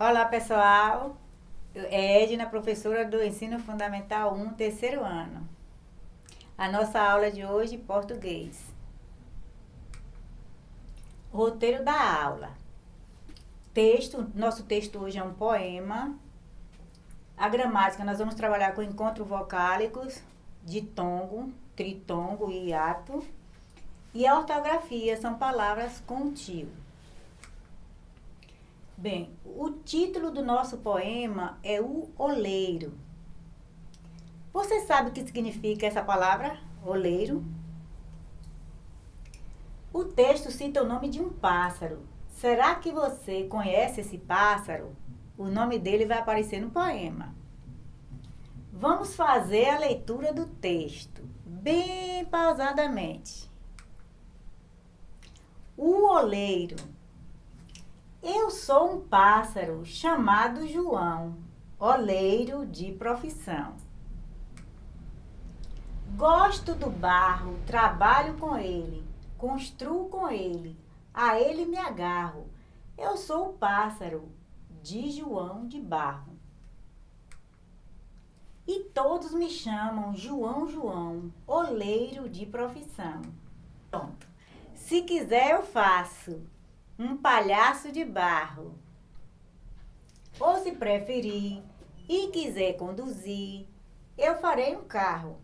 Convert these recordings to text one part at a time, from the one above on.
Olá, pessoal. É Edna, professora do Ensino Fundamental 1, terceiro ano. A nossa aula de hoje, português. Roteiro da aula. Texto, nosso texto hoje é um poema. A gramática, nós vamos trabalhar com encontros vocálicos, ditongo, tritongo e hiato. E a ortografia são palavras tio. Bem, o título do nosso poema é O Oleiro. Você sabe o que significa essa palavra, oleiro? O texto cita o nome de um pássaro. Será que você conhece esse pássaro? O nome dele vai aparecer no poema. Vamos fazer a leitura do texto, bem pausadamente. O oleiro eu sou um pássaro chamado João, oleiro de profissão. Gosto do barro, trabalho com ele, construo com ele, a ele me agarro. Eu sou o pássaro de João de Barro. E todos me chamam João João, oleiro de profissão. Pronto. Se quiser, eu faço um palhaço de barro. Ou se preferir e quiser conduzir, eu farei um carro.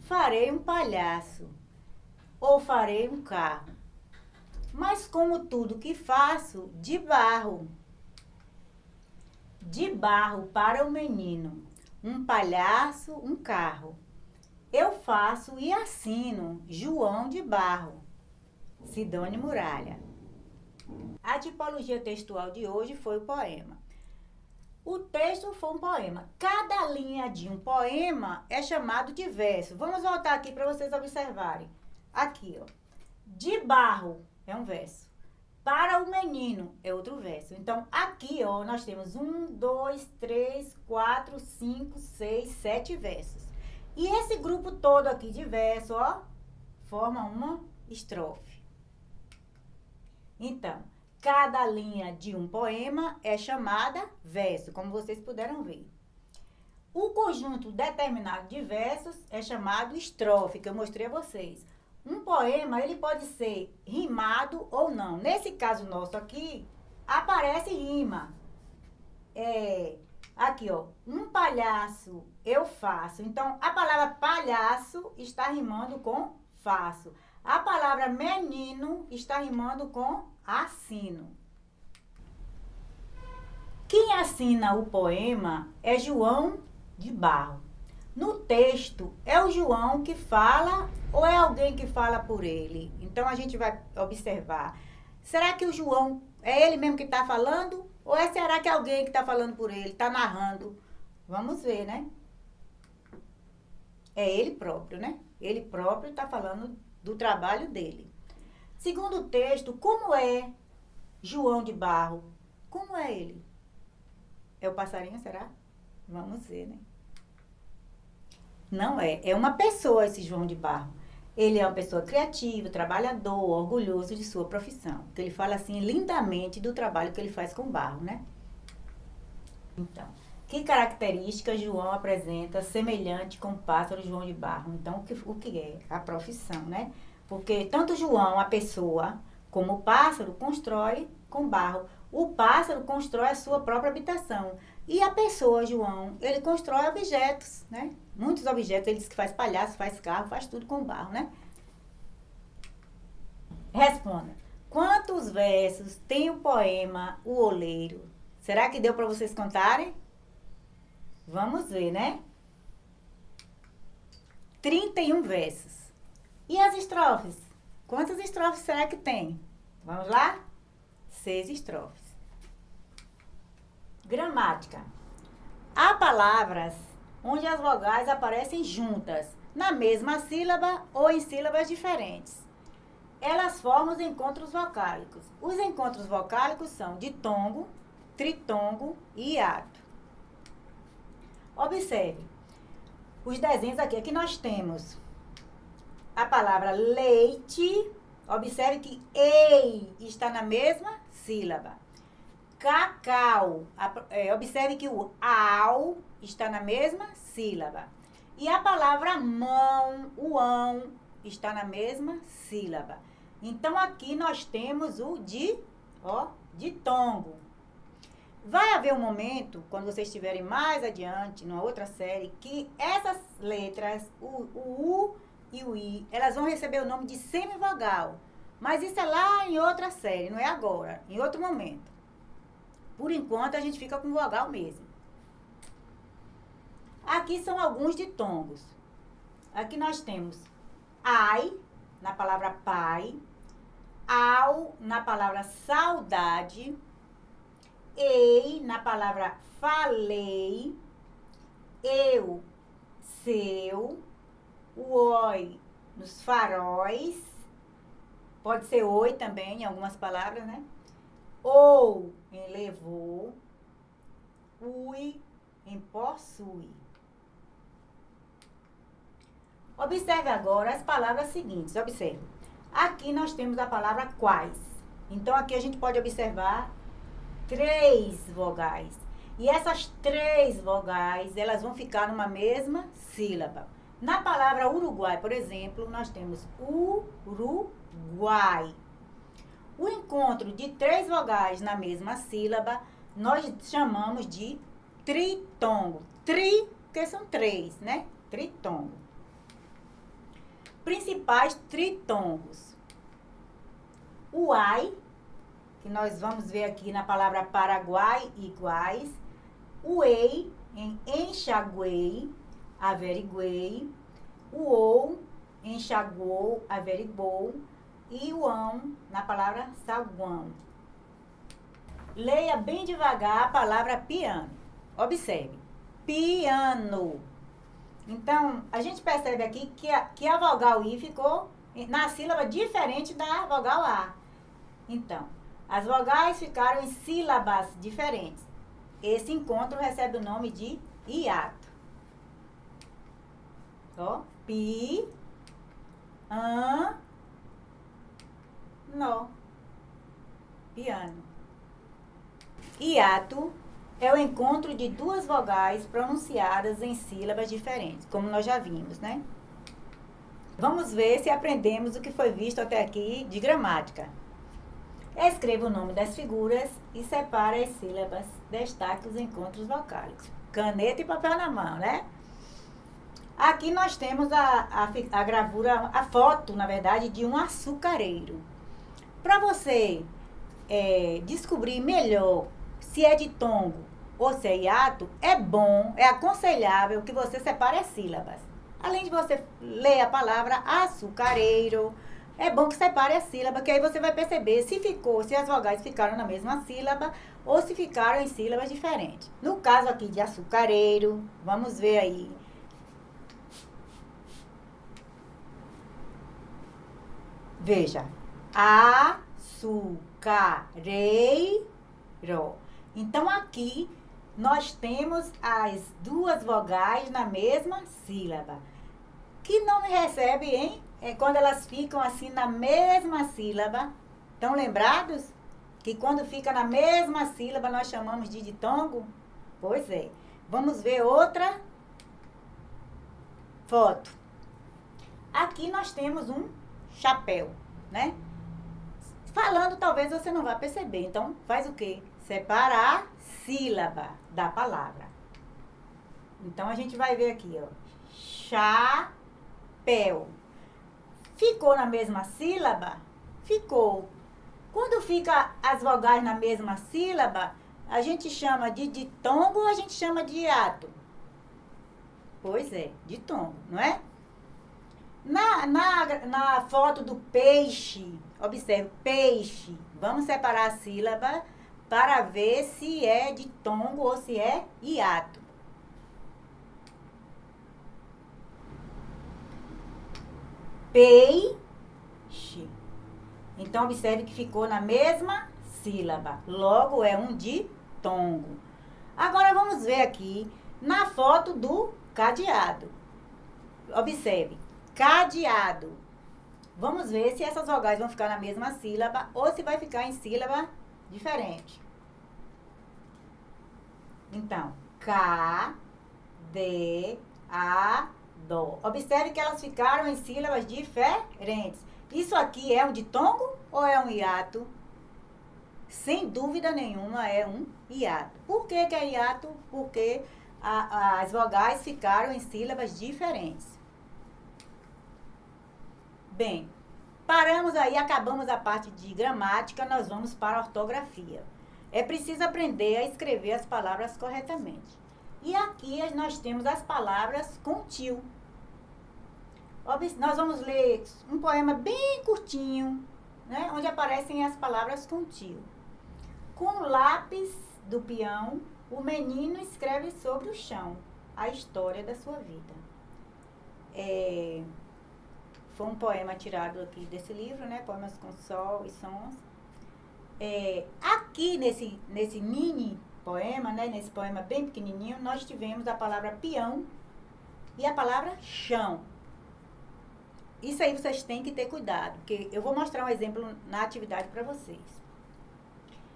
Farei um palhaço ou farei um carro. Mas como tudo que faço, de barro. De barro para o menino, um palhaço, um carro. Eu faço e assino João de Barro. Sidone Muralha. A tipologia textual de hoje foi o poema. O texto foi um poema. Cada linha de um poema é chamado de verso. Vamos voltar aqui para vocês observarem. Aqui, ó. De barro é um verso. Para o menino é outro verso. Então, aqui, ó, nós temos um, dois, três, quatro, cinco, seis, sete versos. E esse grupo todo aqui de verso, ó, forma uma estrofe. Então, cada linha de um poema é chamada verso, como vocês puderam ver. O conjunto determinado de versos é chamado estrofe, que eu mostrei a vocês. Um poema, ele pode ser rimado ou não. Nesse caso nosso aqui, aparece rima. É, aqui, ó, um palhaço eu faço. Então, a palavra palhaço está rimando com faço. A palavra menino está rimando com assino. Quem assina o poema é João de Barro. No texto, é o João que fala ou é alguém que fala por ele? Então, a gente vai observar. Será que o João é ele mesmo que está falando? Ou é será que é alguém que está falando por ele, está narrando? Vamos ver, né? É ele próprio, né? Ele próprio está falando do trabalho dele. Segundo o texto, como é João de Barro? Como é ele? É o passarinho, será? Vamos ver, né? Não é. É uma pessoa esse João de Barro. Ele é uma pessoa criativa, trabalhador, orgulhoso de sua profissão. Que ele fala assim lindamente do trabalho que ele faz com barro, né? Então, que características João apresenta semelhante com o pássaro João de Barro? Então, o que, o que é? A profissão, né? Porque tanto João, a pessoa, como o pássaro, constrói com barro. O pássaro constrói a sua própria habitação. E a pessoa, João, ele constrói objetos, né? Muitos objetos, ele diz que faz palhaço, faz carro, faz tudo com barro, né? Responda. Quantos versos tem o poema O Oleiro? Será que deu para vocês contarem? Vamos ver, né? 31 versos. E as estrofes? Quantas estrofes será que tem? Vamos lá? Seis estrofes. Gramática. Há palavras onde as vogais aparecem juntas, na mesma sílaba ou em sílabas diferentes. Elas formam os encontros vocálicos. Os encontros vocálicos são ditongo, tritongo e hiato. Observe. Os desenhos aqui. Aqui nós temos a palavra leite, observe que ei está na mesma sílaba. cacau. É, observe que o ao está na mesma sílaba. E a palavra mão, o ão, está na mesma sílaba. Então, aqui nós temos o de, ó, de tongo. Vai haver um momento, quando vocês estiverem mais adiante, numa outra série, que essas letras, o, o U e o I, elas vão receber o nome de semivogal. Mas isso é lá em outra série, não é agora, em outro momento. Por enquanto, a gente fica com vogal mesmo. Aqui são alguns ditongos. Aqui nós temos ai, na palavra pai, ao, na palavra saudade, ei, na palavra falei, eu, seu, o oi, nos faróis, pode ser oi também, em algumas palavras, né? Ou, em levou, ui, em possui. Observe agora as palavras seguintes. Observe. Aqui nós temos a palavra quais. Então, aqui a gente pode observar três vogais. E essas três vogais, elas vão ficar numa mesma sílaba. Na palavra Uruguai, por exemplo, nós temos Uruguai. O encontro de três vogais na mesma sílaba, nós chamamos de tritongo. Tri, porque são três, né? Tritongo. Principais tritongos. O ai, que nós vamos ver aqui na palavra Paraguai, iguais. O ei, em enxaguei, averiguei. O ou, enxagou, averigou. E o ão, na palavra saguão. Leia bem devagar a palavra piano. Observe. Piano. Então, a gente percebe aqui que a, que a vogal I ficou na sílaba diferente da vogal A. Então, as vogais ficaram em sílabas diferentes. Esse encontro recebe o nome de hiato. Ó, pi, an, no. Piano. Hiato é o encontro de duas vogais pronunciadas em sílabas diferentes, como nós já vimos, né? Vamos ver se aprendemos o que foi visto até aqui de gramática. Escreva o nome das figuras e separe as sílabas. Destaque os encontros vocálicos. Caneta e papel na mão, né? Aqui nós temos a, a, a gravura, a foto, na verdade, de um açucareiro. Para você é, descobrir melhor se é de tongo ou se é hiato, é bom, é aconselhável que você separe as sílabas. Além de você ler a palavra açucareiro, é bom que separe a sílaba, que aí você vai perceber se ficou, se as vogais ficaram na mesma sílaba ou se ficaram em sílabas diferentes. No caso aqui de açucareiro, vamos ver aí. Veja, açucareiro. Então aqui nós temos as duas vogais na mesma sílaba. Que nome recebe, hein? É quando elas ficam assim na mesma sílaba. Estão lembrados? Que quando fica na mesma sílaba nós chamamos de ditongo? Pois é. Vamos ver outra foto. Aqui nós temos um chapéu, né? Falando, talvez você não vá perceber. Então, faz o quê? Separar sílaba da palavra. Então, a gente vai ver aqui, ó. Chapéu. Ficou na mesma sílaba? Ficou. Quando fica as vogais na mesma sílaba, a gente chama de ditongo ou a gente chama de hiato? Pois é, ditongo, não é? Na, na, na foto do peixe, observe, peixe. Vamos separar a sílaba para ver se é de tongo ou se é hiato. Peixe. Então, observe que ficou na mesma sílaba. Logo, é um ditongo. Agora, vamos ver aqui na foto do cadeado. Observe, cadeado. Vamos ver se essas vogais vão ficar na mesma sílaba ou se vai ficar em sílaba diferente. Então, K, D, A, Dó. Observe que elas ficaram em sílabas diferentes. Isso aqui é um ditongo ou é um hiato? Sem dúvida nenhuma é um hiato. Por que, que é hiato? Porque a, as vogais ficaram em sílabas diferentes. Bem, paramos aí, acabamos a parte de gramática, nós vamos para a ortografia. É preciso aprender a escrever as palavras corretamente. E aqui nós temos as palavras com. Nós vamos ler um poema bem curtinho, né, onde aparecem as palavras com tio. Com o lápis do peão, o menino escreve sobre o chão a história da sua vida. É, foi um poema tirado aqui desse livro, né? Poemas com sol e sons. É, aqui nesse, nesse mini poema, né? Nesse poema bem pequenininho, nós tivemos a palavra peão e a palavra chão. Isso aí vocês têm que ter cuidado, porque eu vou mostrar um exemplo na atividade para vocês.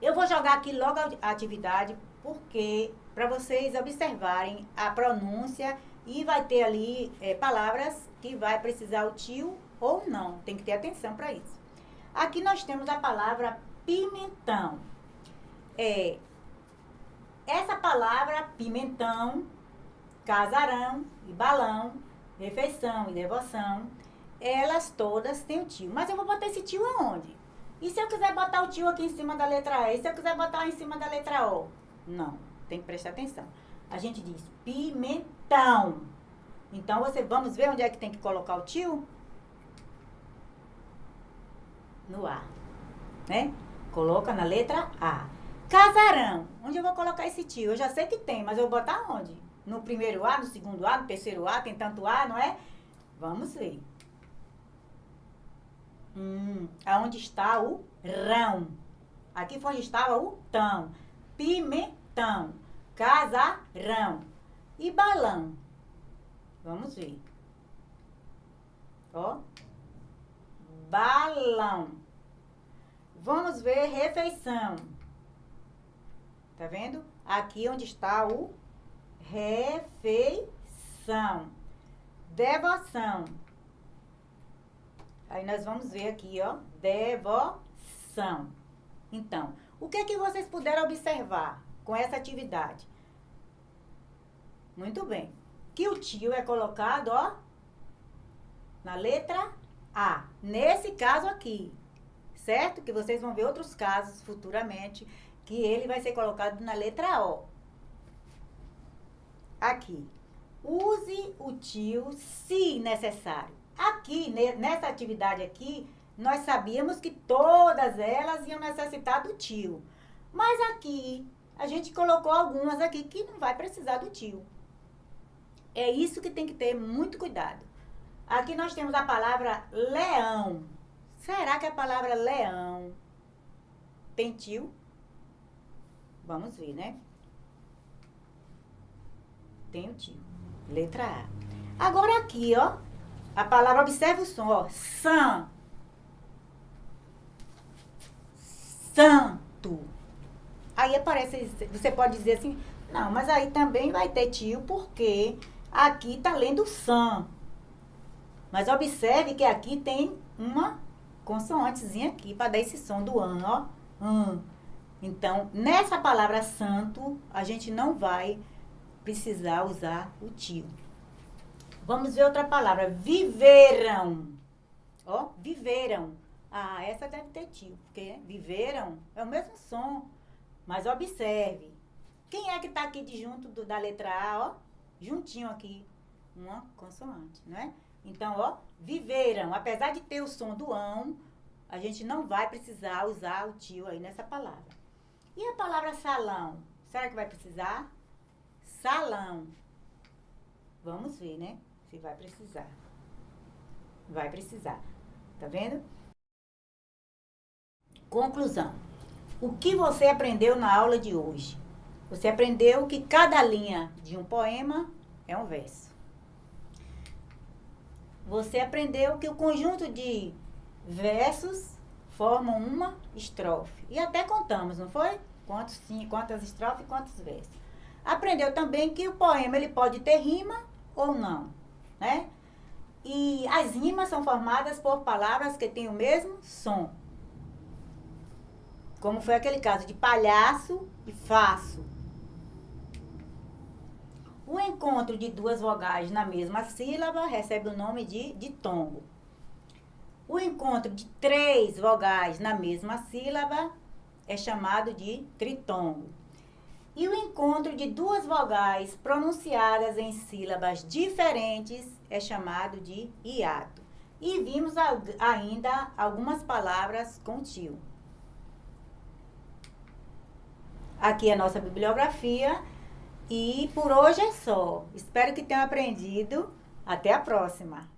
Eu vou jogar aqui logo a atividade porque para vocês observarem a pronúncia e vai ter ali é, palavras que vai precisar o tio ou não. Tem que ter atenção para isso. Aqui nós temos a palavra pimentão. É, essa palavra pimentão, casarão e balão, refeição e devoção, elas todas têm o tio. Mas eu vou botar esse tio aonde? E se eu quiser botar o tio aqui em cima da letra E? E se eu quiser botar em cima da letra O? Não, tem que prestar atenção. A gente diz pimentão. Então, você, vamos ver onde é que tem que colocar o tio? No A, né? Coloca na letra A. Casarão. Onde eu vou colocar esse tio? Eu já sei que tem, mas eu vou botar onde? No primeiro A, no segundo A, no terceiro A, tem tanto A, não é? Vamos ver. Hum, aonde está o rão? Aqui foi onde estava o tão pimentão, casarão e balão. Vamos ver. Ó. Balão. Vamos ver refeição. Tá vendo? Aqui onde está o refeição. Devoção. Aí nós vamos ver aqui, ó, devoção. Então, o que é que vocês puderam observar com essa atividade? Muito bem. Que o tio é colocado, ó, na letra A. Nesse caso aqui, certo? Que vocês vão ver outros casos futuramente que ele vai ser colocado na letra O. Aqui. Use o tio se necessário. Aqui, nessa atividade aqui, nós sabíamos que todas elas iam necessitar do tio. Mas aqui, a gente colocou algumas aqui que não vai precisar do tio. É isso que tem que ter muito cuidado. Aqui nós temos a palavra leão. Será que a palavra leão tem tio? Vamos ver, né? Tem o tio. Letra A. Agora aqui, ó. A palavra, observe o som, ó. San. santo. Aí aparece, você pode dizer assim, não, mas aí também vai ter tio, porque aqui está lendo san. Mas observe que aqui tem uma consoantezinha aqui para dar esse som do an, ó. An. Então, nessa palavra santo, a gente não vai precisar usar o tio. Vamos ver outra palavra. Viveram. Ó, viveram. Ah, essa deve ter tio, porque viveram é o mesmo som. Mas observe. Quem é que está aqui de junto do, da letra A, ó? Juntinho aqui. Uma consoante, não é? Então, ó, viveram. Apesar de ter o som do ão, a gente não vai precisar usar o tio aí nessa palavra. E a palavra salão? Será que vai precisar? Salão. Vamos ver, né? Se vai precisar. Vai precisar. Tá vendo? Conclusão. O que você aprendeu na aula de hoje? Você aprendeu que cada linha de um poema é um verso. Você aprendeu que o conjunto de versos formam uma estrofe. E até contamos, não foi? Quantos, sim, quantas estrofes quantos versos. Aprendeu também que o poema ele pode ter rima ou não, né? E as rimas são formadas por palavras que têm o mesmo som. Como foi aquele caso de palhaço e faço. O encontro de duas vogais na mesma sílaba recebe o nome de ditongo. O encontro de três vogais na mesma sílaba é chamado de tritongo. E o encontro de duas vogais pronunciadas em sílabas diferentes é chamado de hiato. E vimos ainda algumas palavras com tio. Aqui é a nossa bibliografia. E por hoje é só. Espero que tenham aprendido. Até a próxima!